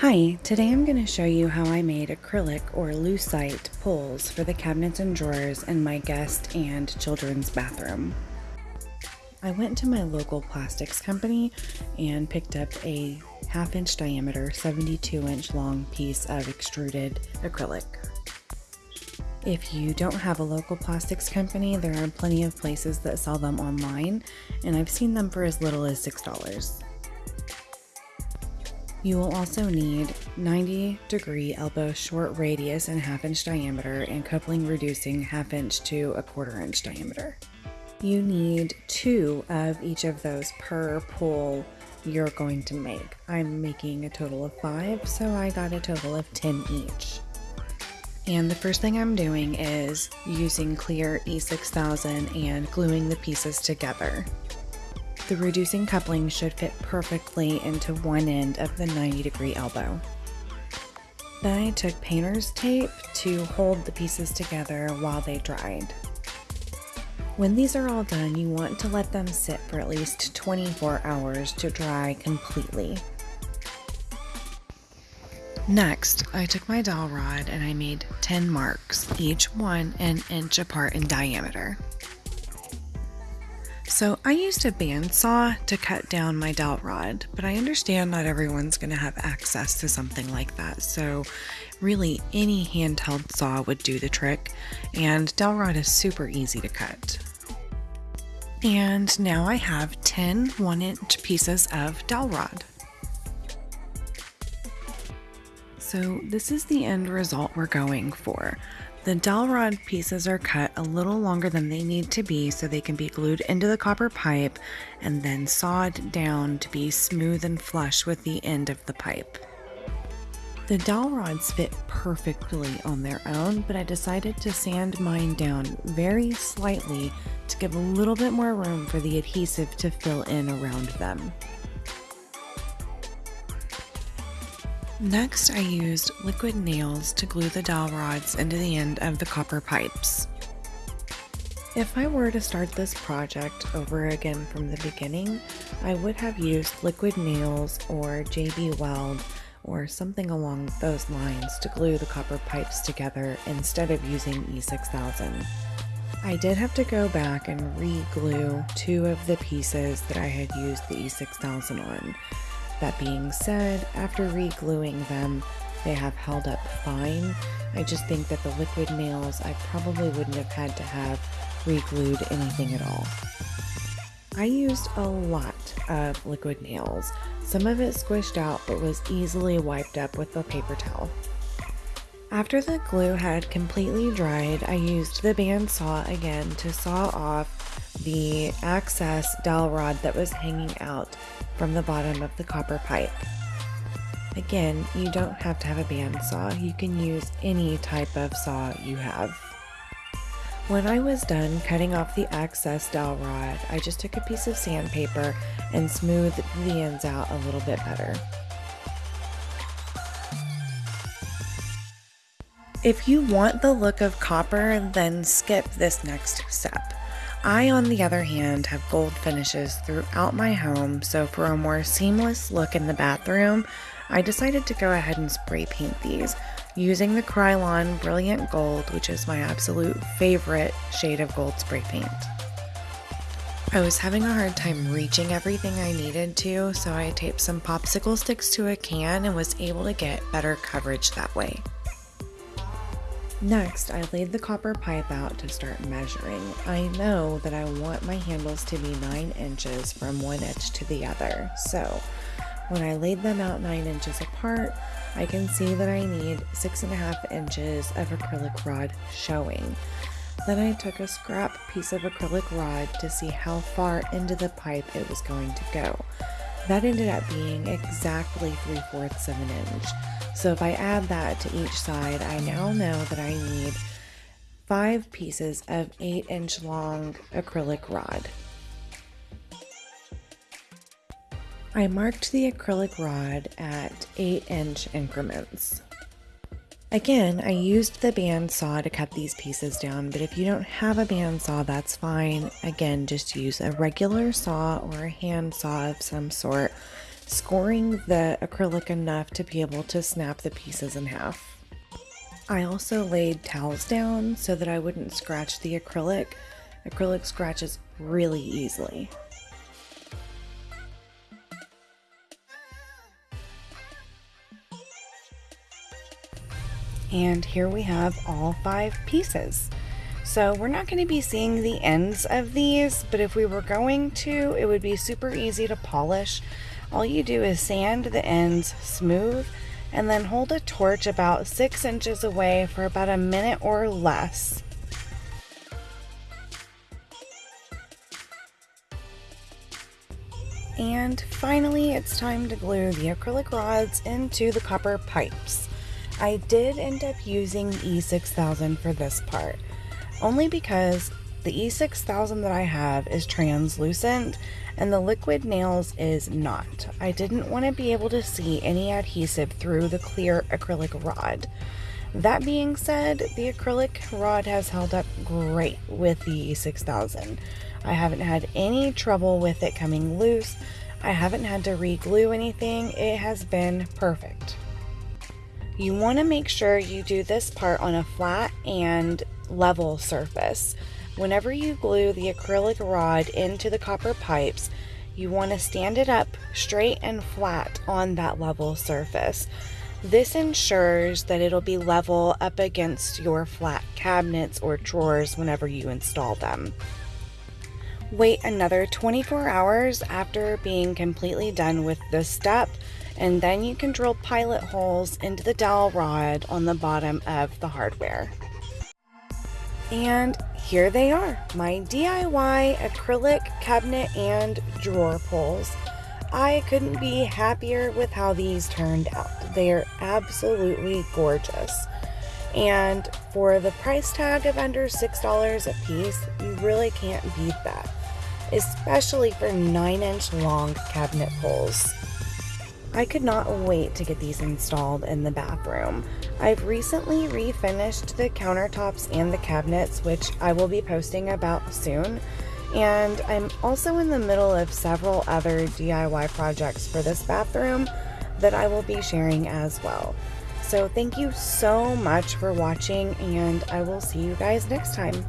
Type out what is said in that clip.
Hi, today I'm going to show you how I made acrylic or lucite pulls for the cabinets and drawers in my guest and children's bathroom. I went to my local plastics company and picked up a half inch diameter, 72 inch long piece of extruded acrylic. If you don't have a local plastics company, there are plenty of places that sell them online, and I've seen them for as little as $6. You will also need 90 degree elbow short radius and half inch diameter and coupling reducing half inch to a quarter inch diameter. You need two of each of those per pull you're going to make. I'm making a total of five, so I got a total of 10 each. And the first thing I'm doing is using clear E6000 and gluing the pieces together. The reducing coupling should fit perfectly into one end of the 90 degree elbow. Then I took painter's tape to hold the pieces together while they dried. When these are all done, you want to let them sit for at least 24 hours to dry completely. Next, I took my dowel rod and I made 10 marks, each one an inch apart in diameter. So I used a bandsaw to cut down my dowel rod, but I understand not everyone's going to have access to something like that. So really any handheld saw would do the trick and dowel rod is super easy to cut. And now I have 10 one inch pieces of dowel rod. So this is the end result we're going for. The dowel rod pieces are cut a little longer than they need to be so they can be glued into the copper pipe and then sawed down to be smooth and flush with the end of the pipe. The dowel rods fit perfectly on their own, but I decided to sand mine down very slightly to give a little bit more room for the adhesive to fill in around them. Next, I used liquid nails to glue the dowel rods into the end of the copper pipes. If I were to start this project over again from the beginning, I would have used liquid nails or JB Weld or something along those lines to glue the copper pipes together instead of using E6000. I did have to go back and re-glue two of the pieces that I had used the E6000 on that being said, after re-gluing them, they have held up fine. I just think that the liquid nails, I probably wouldn't have had to have re-glued anything at all. I used a lot of liquid nails. Some of it squished out but was easily wiped up with a paper towel. After the glue had completely dried, I used the bandsaw again to saw off the access dowel rod that was hanging out from the bottom of the copper pipe. Again, you don't have to have a bandsaw, you can use any type of saw you have. When I was done cutting off the excess dowel rod, I just took a piece of sandpaper and smoothed the ends out a little bit better. If you want the look of copper, then skip this next step. I, on the other hand, have gold finishes throughout my home, so for a more seamless look in the bathroom, I decided to go ahead and spray paint these using the Krylon Brilliant Gold, which is my absolute favorite shade of gold spray paint. I was having a hard time reaching everything I needed to, so I taped some popsicle sticks to a can and was able to get better coverage that way. Next, I laid the copper pipe out to start measuring. I know that I want my handles to be 9 inches from one edge to the other, so when I laid them out 9 inches apart, I can see that I need 6.5 inches of acrylic rod showing. Then I took a scrap piece of acrylic rod to see how far into the pipe it was going to go. That ended up being exactly 3 fourths of an inch. So if I add that to each side, I now know that I need five pieces of 8 inch long acrylic rod. I marked the acrylic rod at 8 inch increments. Again, I used the bandsaw to cut these pieces down, but if you don't have a bandsaw, that's fine. Again, just use a regular saw or a hand saw of some sort scoring the acrylic enough to be able to snap the pieces in half. I also laid towels down so that I wouldn't scratch the acrylic. Acrylic scratches really easily. And here we have all five pieces. So we're not going to be seeing the ends of these, but if we were going to, it would be super easy to polish. All you do is sand the ends smooth and then hold a torch about six inches away for about a minute or less. And finally, it's time to glue the acrylic rods into the copper pipes. I did end up using E6000 for this part only because the E6000 that I have is translucent and the liquid nails is not. I didn't want to be able to see any adhesive through the clear acrylic rod. That being said, the acrylic rod has held up great with the E6000. I haven't had any trouble with it coming loose. I haven't had to re-glue anything. It has been perfect. You want to make sure you do this part on a flat and level surface. Whenever you glue the acrylic rod into the copper pipes, you want to stand it up straight and flat on that level surface. This ensures that it'll be level up against your flat cabinets or drawers whenever you install them. Wait another 24 hours after being completely done with this step and then you can drill pilot holes into the dowel rod on the bottom of the hardware. And here they are, my DIY acrylic cabinet and drawer pulls. I couldn't be happier with how these turned out. They are absolutely gorgeous. And for the price tag of under $6 a piece, you really can't beat that, especially for 9 inch long cabinet pulls. I could not wait to get these installed in the bathroom. I've recently refinished the countertops and the cabinets, which I will be posting about soon. And I'm also in the middle of several other DIY projects for this bathroom that I will be sharing as well. So thank you so much for watching and I will see you guys next time.